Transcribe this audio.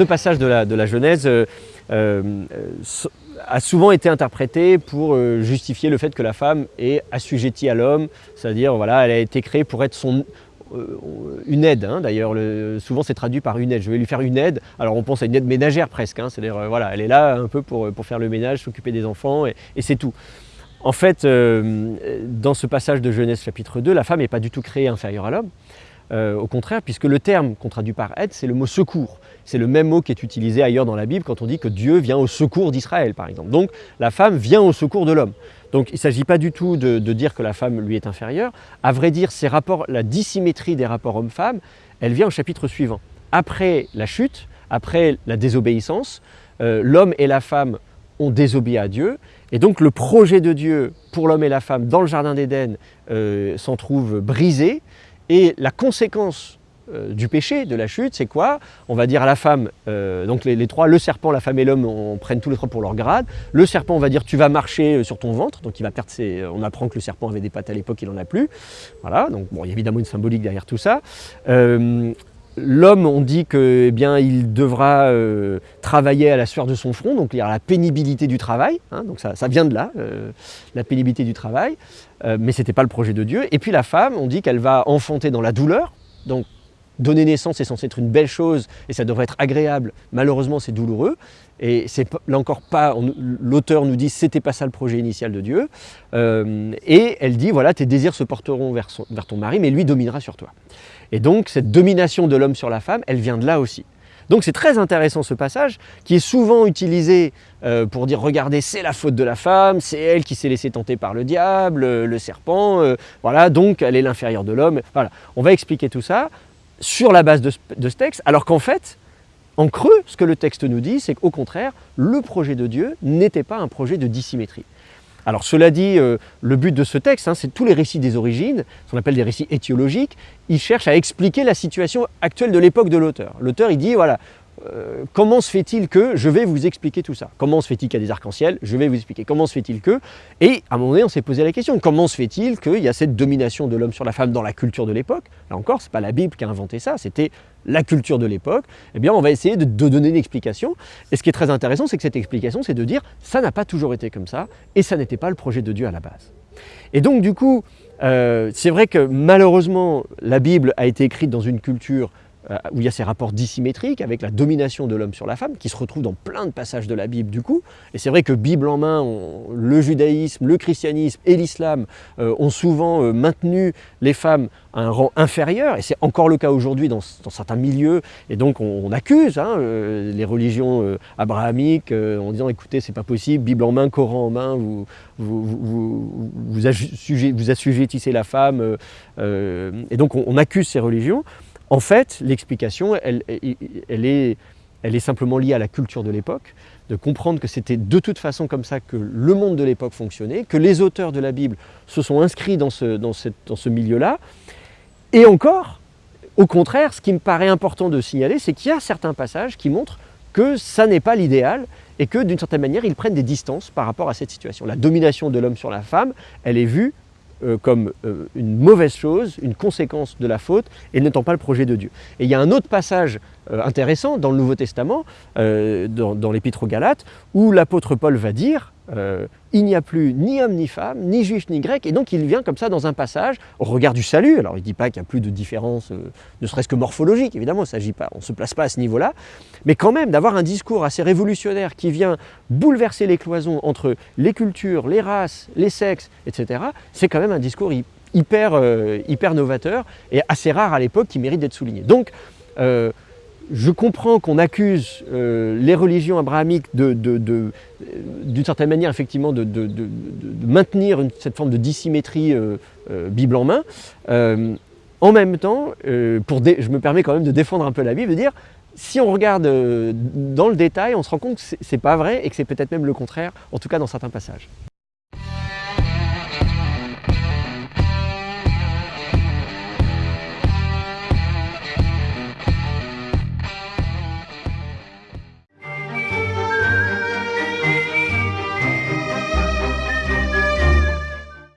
ce passage de la, Genèse euh, euh, a souvent été interprété pour euh, justifier le fait que la femme est assujettie à l'homme, c'est-à-dire voilà, elle a été créée pour être son, une aide, hein, d'ailleurs, souvent c'est traduit par une aide, je vais lui faire une aide, alors on pense à une aide ménagère presque, hein, c'est-à-dire voilà, elle est là un peu pour, pour faire le ménage, s'occuper des enfants et c'est tout. En fait, dans ce passage de Genèse chapitre 2, la femme n'est pas du tout créée inférieure à l'homme, euh, au contraire, puisque le terme qu'on traduit par aide, c'est le mot secours. C'est le même mot qui est utilisé ailleurs dans la Bible quand on dit que Dieu vient au secours d'Israël, par exemple. Donc la femme vient au secours de l'homme. Donc il ne s'agit pas du tout de, dire que la femme lui est inférieure. À vrai dire, ces rapports, la dissymétrie des rapports homme-femme, elle vient au chapitre suivant. Après la chute, après la désobéissance, euh, l'homme et la femme ont désobéi à Dieu. Et donc le projet de Dieu pour l'homme et la femme dans le Jardin d'Éden euh, s'en trouve brisé. Et la conséquence euh, du péché, de la chute, c'est quoi? On va dire à la femme, euh, donc les, trois, le serpent, la femme et l'homme, on prenne tous les trois pour leur grade. Le serpent, on va dire tu vas marcher euh, sur ton ventre, donc il va perdre ses... On apprend que le serpent avait des pattes à l'époque, il n'en a plus. Voilà, donc bon, il y a évidemment une symbolique derrière tout ça. L'homme, on dit que, eh devra travailler à la sueur de son front, donc il y a la pénibilité du travail, hein, donc ça, vient de là, la pénibilité du travail. Euh, mais ce n'était pas le projet de Dieu. Et puis la femme, on dit qu'elle va enfanter dans la douleur, donc donner naissance est censé être une belle chose et ça devrait être agréable. Malheureusement, c'est douloureux. Et c'est encore pas, l'auteur nous dit c'était pas ça le projet initial de Dieu. Euh, et elle dit voilà, tes désirs se porteront vers, ton mari, mais lui dominera sur toi. Et donc cette domination de l'homme sur la femme, elle vient de là aussi. Donc c'est très intéressant ce passage qui est souvent utilisé euh, pour dire regardez c'est la faute de la femme, c'est elle qui s'est laissée tenter par le diable, le serpent, euh, voilà donc elle est l'inférieure de l'homme. Voilà, on va expliquer tout ça sur la base de ce texte alors qu'en fait en creux, ce que le texte nous dit, c'est qu'au contraire, le projet de Dieu n'était pas un projet de dissymétrie. Alors cela dit, euh, le but de ce texte, hein, c'est tous les récits des origines, ce qu'on appelle des récits étiologiques, ils cherchent à expliquer la situation actuelle de l'époque de l'auteur. L'auteur, il dit, voilà, euh, comment se fait-il que Je vais vous expliquer tout ça? Comment se fait-il qu'il y a des arcs-en-ciel? Je vais vous expliquer. Comment se fait-il que Et à un moment donné, on s'est posé la question, comment se fait-il qu'il y a cette domination de l'homme sur la femme dans la culture de l'époque? Là encore, ce n'est pas la Bible qui a inventé ça, c'était la culture de l'époque. Eh bien, on va essayer de, donner une explication. Et ce qui est très intéressant, c'est que cette explication, c'est de dire, ça n'a pas toujours été comme ça, et ça n'était pas le projet de Dieu à la base. Et donc, du coup, euh, c'est vrai que malheureusement, la Bible a été écrite dans une culture où il y a ces rapports dissymétriques avec la domination de l'homme sur la femme, qui se retrouve dans plein de passages de la Bible du coup. Et c'est vrai que Bible en main, le judaïsme, le christianisme et l'islam euh, ont souvent euh, maintenu les femmes à un rang inférieur, et c'est encore le cas aujourd'hui dans, certains milieux, et donc on, accuse hein, les religions abrahamiques en disant écoutez c'est pas possible, Bible en main, Coran en main, vous, vous, vous, vous, assujettissez la femme, et donc on accuse ces religions. En fait, l'explication, elle, est, simplement liée à la culture de l'époque, de comprendre que c'était de toute façon comme ça que le monde de l'époque fonctionnait, que les auteurs de la Bible se sont inscrits dans ce, dans ce milieu-là. Et encore, au contraire, ce qui me paraît important de signaler, c'est qu'il y a certains passages qui montrent que ça n'est pas l'idéal et que d'une certaine manière, ils prennent des distances par rapport à cette situation. La domination de l'homme sur la femme, elle est vue euh, comme euh, une mauvaise chose, une conséquence de la faute, et n'étant pas le projet de Dieu. Et il y a un autre passage intéressant dans le Nouveau Testament, dans, dans l'Épître aux Galates, où l'apôtre Paul va dire euh, il n'y a plus ni homme ni femme, ni juif ni grec, et donc il vient comme ça dans un passage au regard du salut. Alors il ne dit pas qu'il n'y a plus de différence, euh, ne serait-ce que morphologique, évidemment, pas, on ne se place pas à ce niveau-là, mais quand même d'avoir un discours assez révolutionnaire qui vient bouleverser les cloisons entre les cultures, les races, les sexes, etc., c'est quand même un discours hyper, euh, hyper novateur et assez rare à l'époque qui mérite d'être souligné. Donc, je comprends qu'on accuse euh, les religions abrahamiques d'une certaine manière effectivement de, maintenir cette forme de dissymétrie euh, euh, Bible en main. en même temps, je me permets quand même de défendre un peu la Bible, de dire si on regarde dans le détail, on se rend compte que ce n'est pas vrai et que c'est peut-être même le contraire, en tout cas dans certains passages.